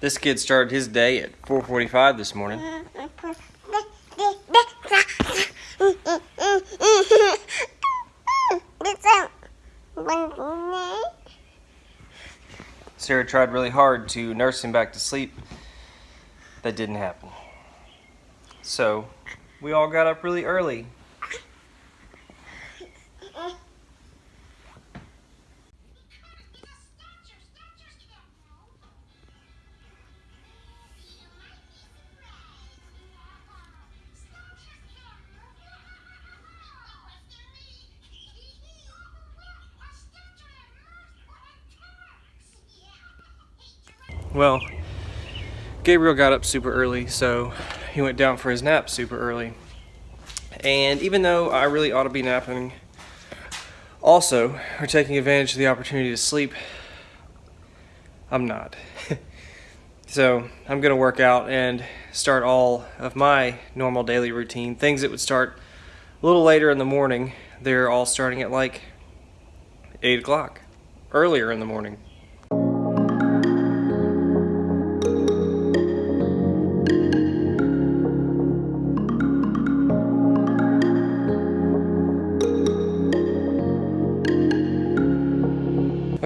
This kid started his day at 4:45 this morning. Sarah tried really hard to nurse him back to sleep. That didn't happen. So, we all got up really early. Well, Gabriel got up super early, so he went down for his nap super early. And even though I really ought to be napping also, or taking advantage of the opportunity to sleep, I'm not. so I'm going to work out and start all of my normal daily routine. Things that would start a little later in the morning, they're all starting at like 8 o'clock, earlier in the morning.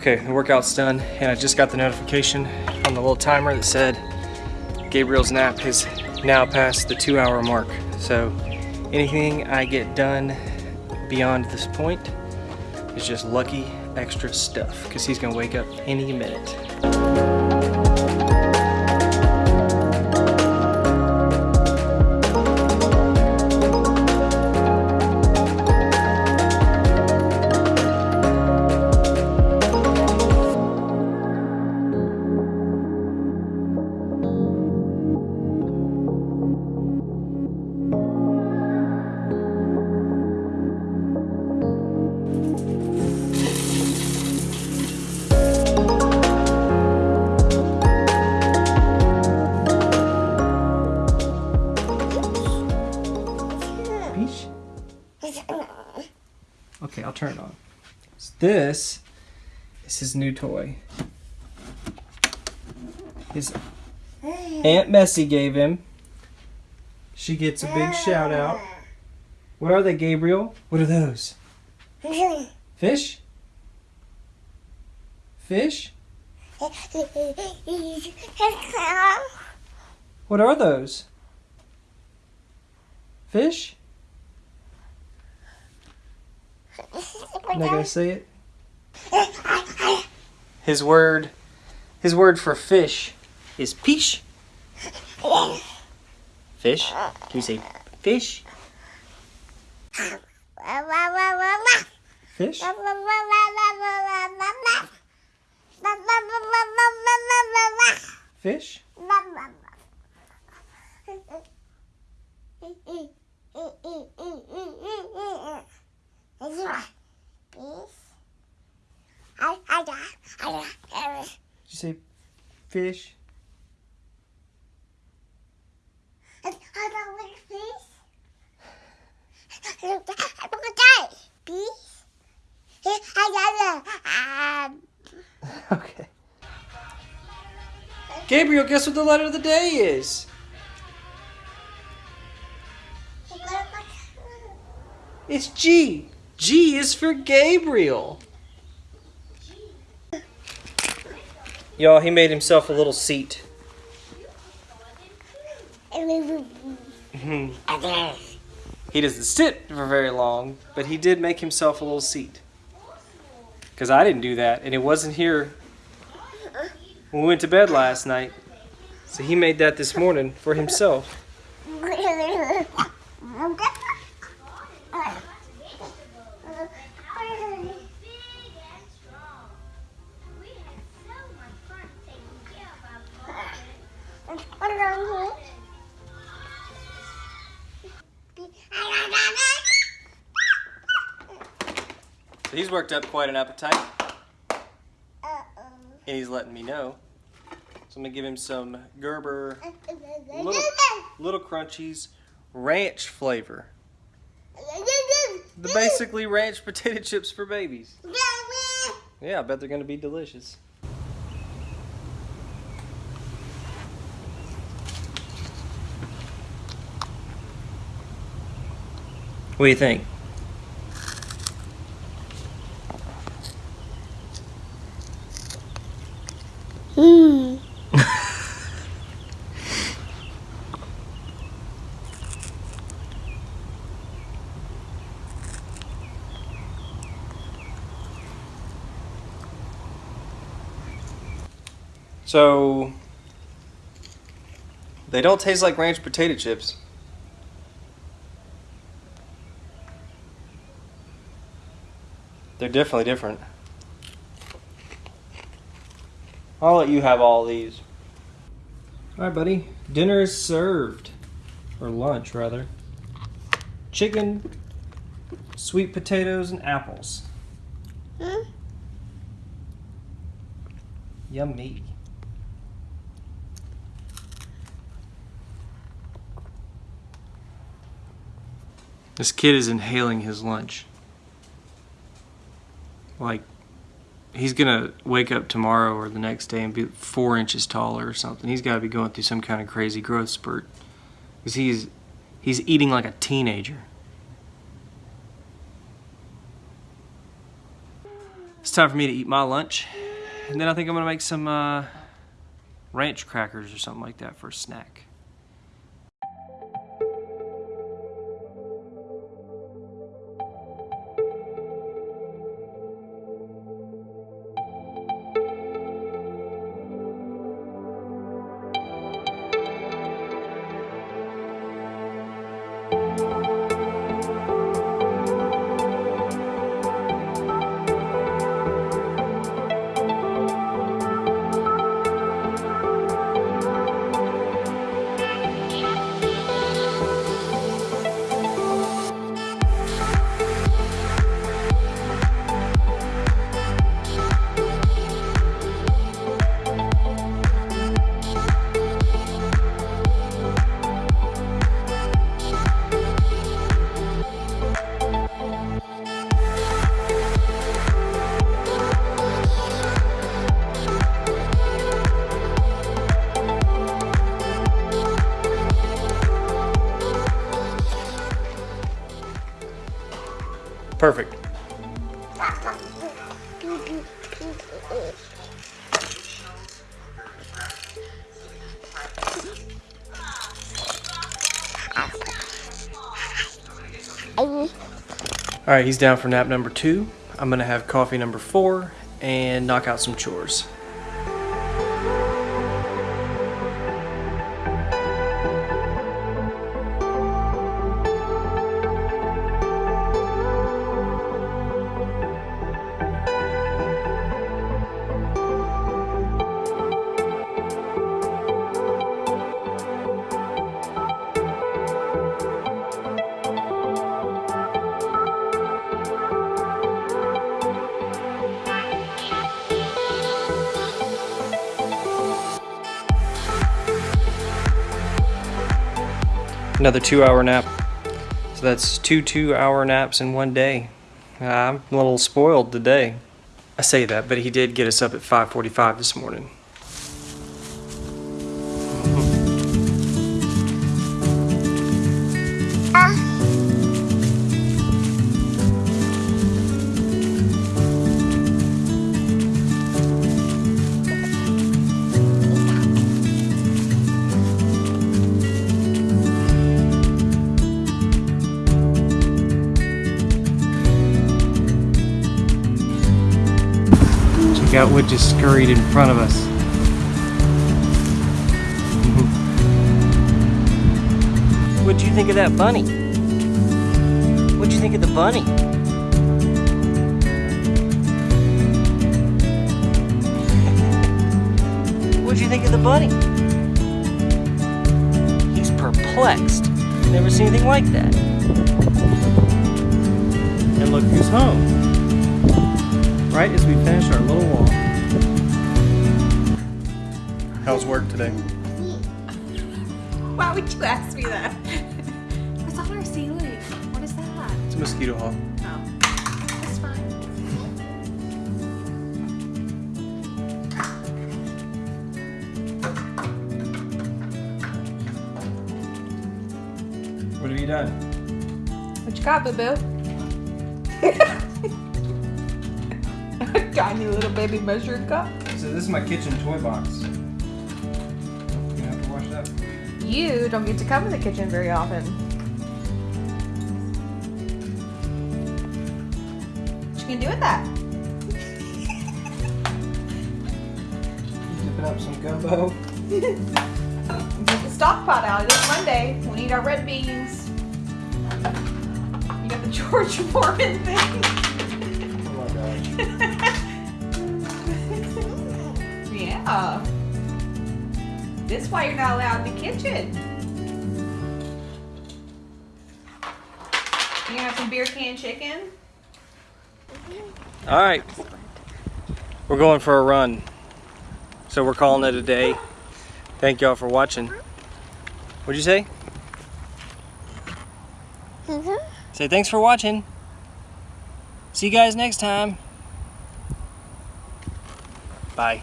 Okay, the workout's done, and I just got the notification on the little timer that said Gabriel's nap has now passed the two hour mark. So anything I get done beyond this point is just lucky extra stuff because he's gonna wake up any minute. Okay, I'll turn it on. So this is his new toy. His Aunt Messie gave him. She gets a big shout out. What are they, Gabriel? What are those? Fish? Fish? What are those? Fish? Not gonna say it. His word, his word for fish is pish. Fish? Can you say fish? Fish? Fish? Did you say fish? And I got like fish. I got a um Okay. Gabriel, guess what the letter of the day is? It's G. G is for Gabriel. Y'all, he made himself a little seat. Mhm. he doesn't sit for very long, but he did make himself a little seat. Because I didn't do that, and it wasn't here when we went to bed last night. So he made that this morning for himself. He's worked up quite an appetite. And he's letting me know. So I'm gonna give him some Gerber little, little crunchies ranch flavor. The basically ranch potato chips for babies. Yeah, I bet they're gonna be delicious. What do you think? So they don't taste like ranch potato chips. They're definitely different. I'll let you have all these. All right, buddy. Dinner is served. Or lunch, rather. Chicken, sweet potatoes, and apples. Hmm? Yummy. This kid is inhaling his lunch. Like, he's gonna wake up tomorrow or the next day and be four inches taller or something. He's got to be going through some kind of crazy growth spurt because he's he's eating like a teenager. It's time for me to eat my lunch, and then I think I'm gonna make some uh, ranch crackers or something like that for a snack. Perfect. All right, he's down for nap number two. I'm gonna have coffee number four and knock out some chores. Another two hour nap. So that's two two hour naps in one day. I'm a little spoiled today. I say that, but he did get us up at 5:45 this morning. Out what just scurried in front of us. What'd you think of that bunny? What'd you think of the bunny? What'd you think of the bunny? He's perplexed. Never seen anything like that. And look who's home right as we finish our little walk. How's work today? Why would you ask me that? What's on our ceiling? What is that? It's a mosquito hawk. Oh, that's fine. What have you done? What you got, boo Tiny little baby measuring cup. So this is my kitchen toy box. You have to wash it up. You don't get to come in the kitchen very often. What you gonna do with that? Dipping up some gumbo. Get the stock pot out. It's Monday. We need our red beans. You got the George Foreman thing. Oh my gosh. yeah. This is why you're not allowed in the kitchen. You have some beer can chicken? All right. We're going for a run. So we're calling it a day. Thank y'all for watching. What'd you say? Mhm. Say thanks for watching. See you guys next time. Bye.